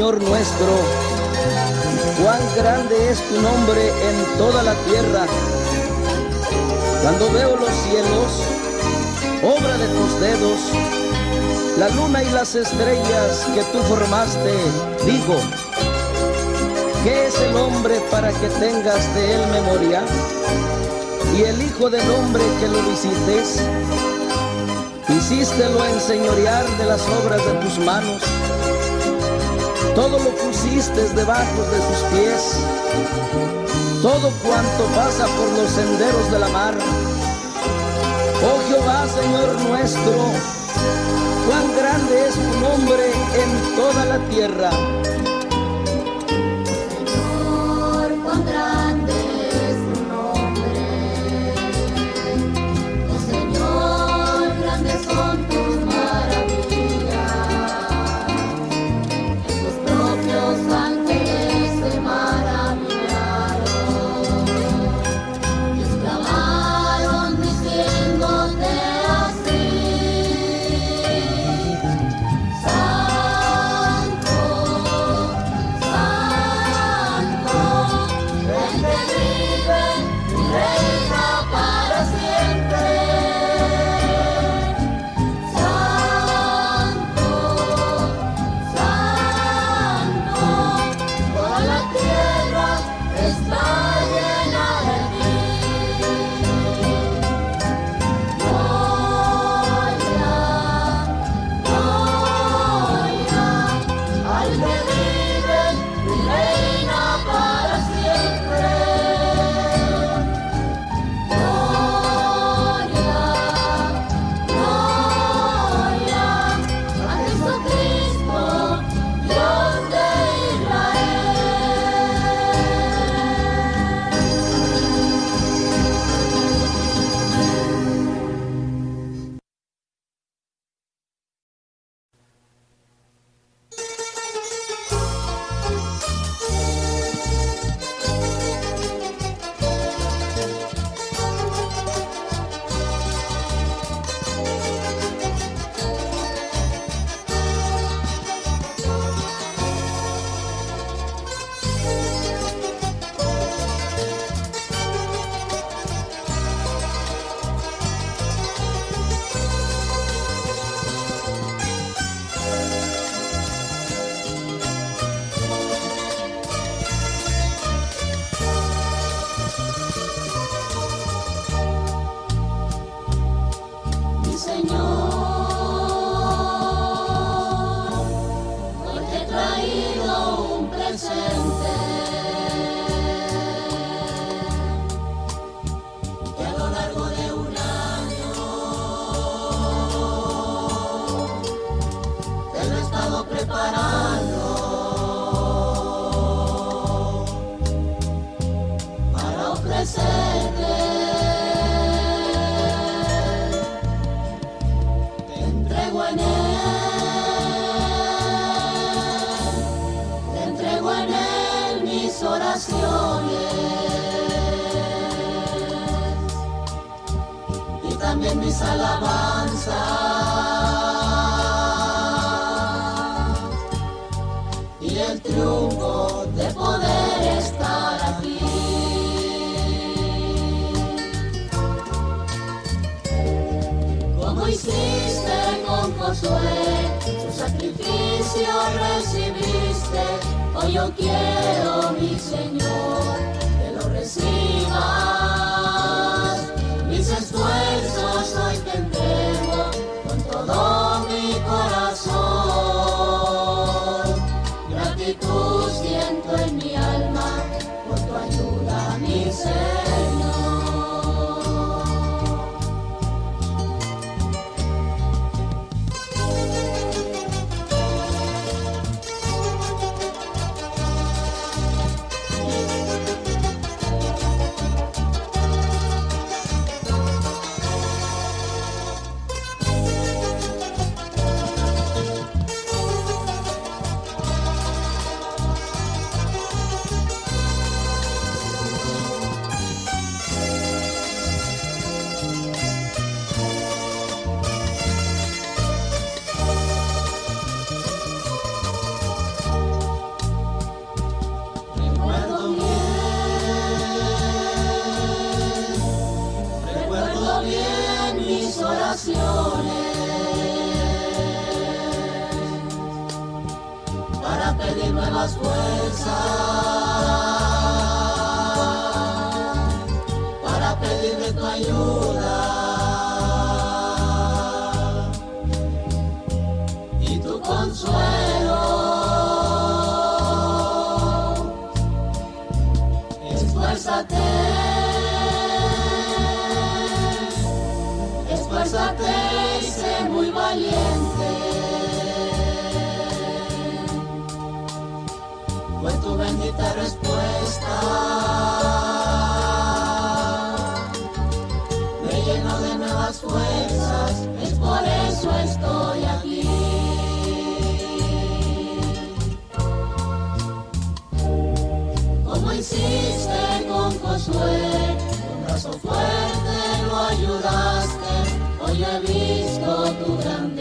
Señor nuestro, cuán grande es tu nombre en toda la tierra. Cuando veo los cielos, obra de tus dedos, la luna y las estrellas que tú formaste, digo, ¿qué es el hombre para que tengas de él memoria? Y el Hijo del Hombre que lo visites, hicístelo enseñorear de las obras de tus manos todo lo pusiste debajo de sus pies, todo cuanto pasa por los senderos de la mar. Oh Jehová, Señor nuestro, cuán grande es tu nombre en toda la tierra. las alabanzas y el triunfo de poder estar aquí. Como hiciste con Josué, su sacrificio recibiste, hoy yo quiero mi Señor. Esfuérzate y sé muy valiente. Fue tu bendita respuesta. Me lleno de nuevas fuerzas, es por eso estoy aquí. Como hiciste visto tu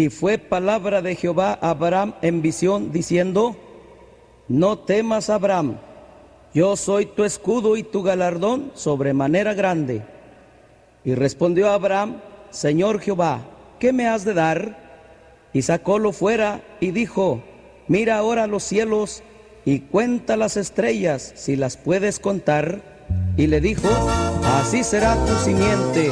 Y fue palabra de Jehová a Abraham en visión, diciendo, No temas, Abraham, yo soy tu escudo y tu galardón sobremanera grande. Y respondió Abraham, Señor Jehová, ¿qué me has de dar? Y sacólo fuera y dijo, Mira ahora los cielos y cuenta las estrellas si las puedes contar. Y le dijo, Así será tu simiente.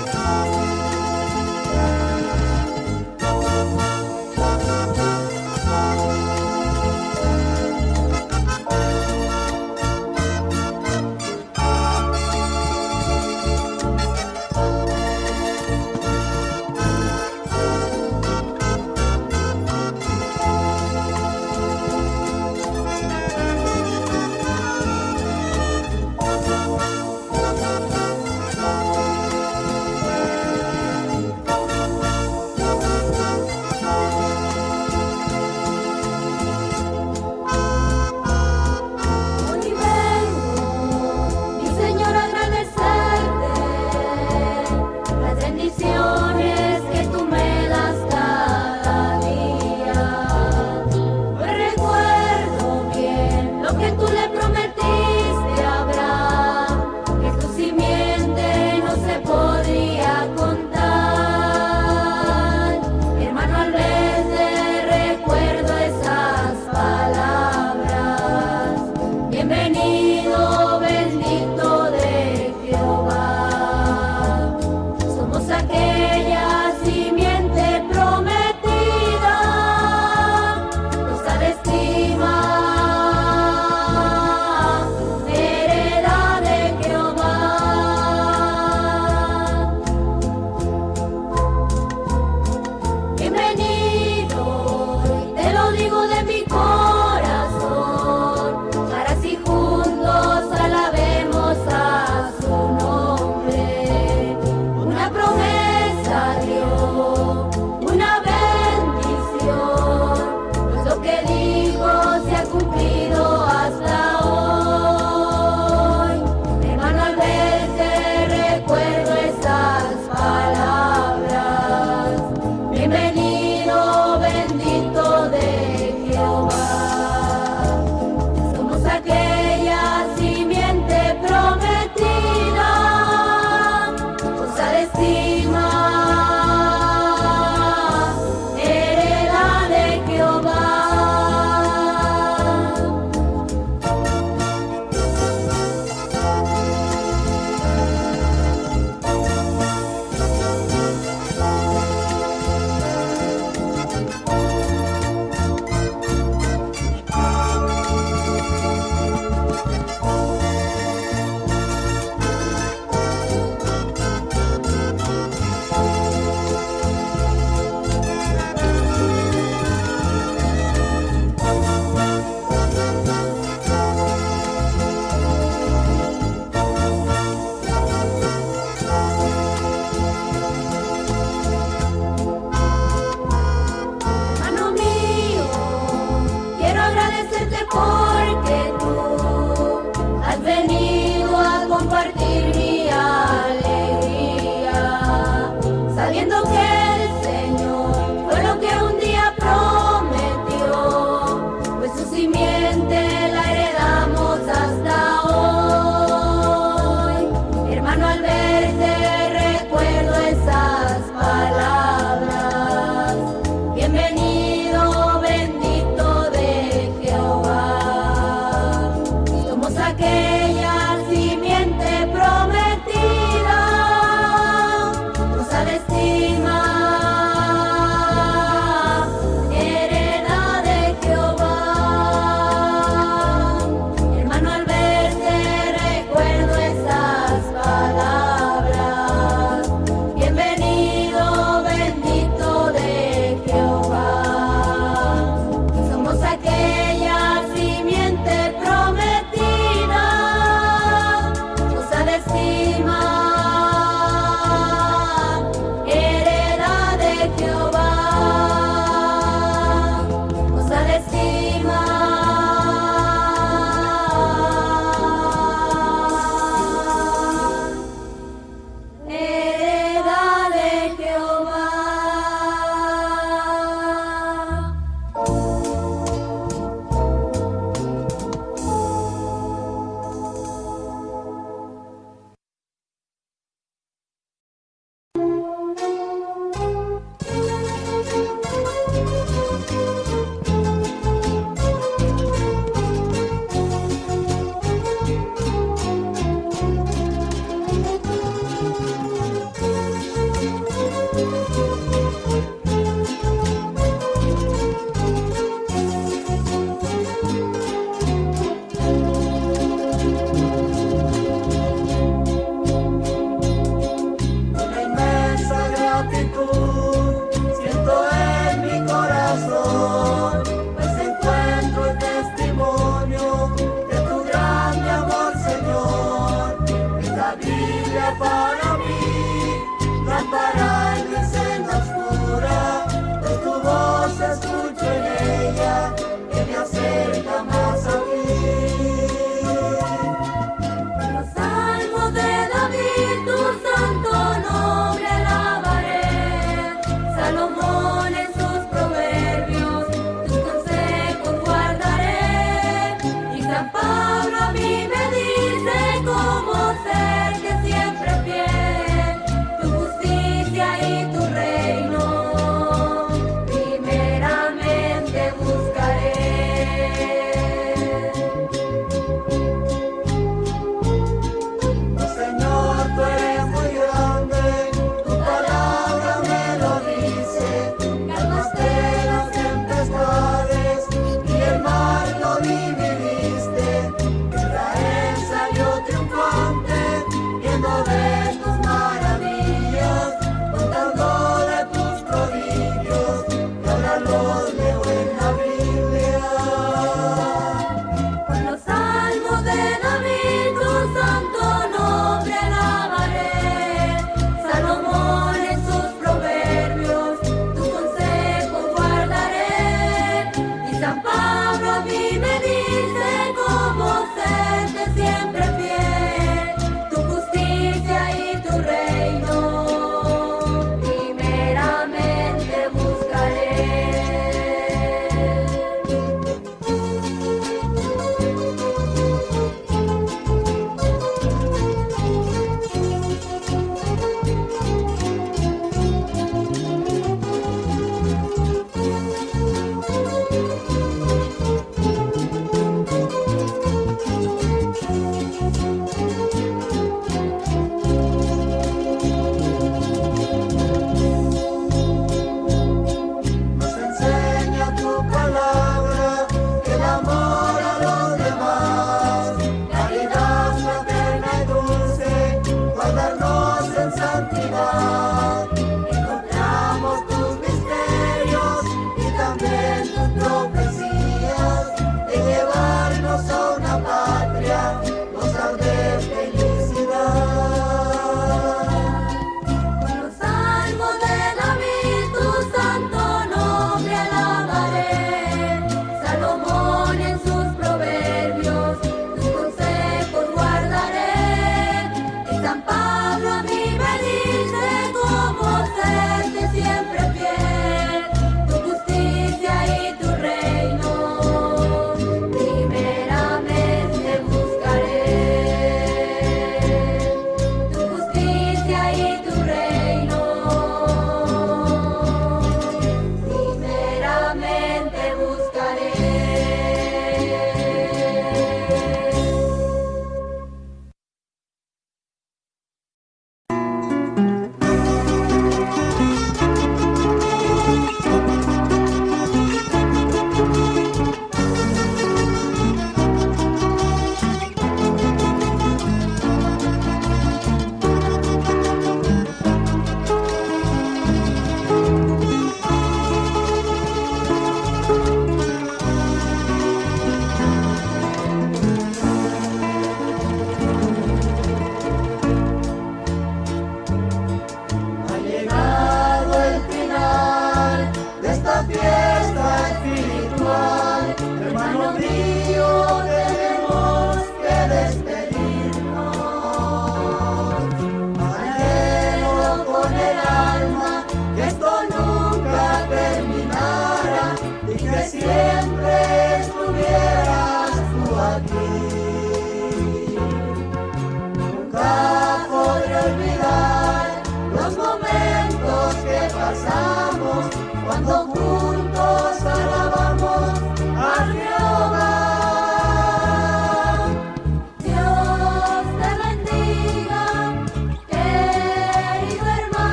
Pasamos cuando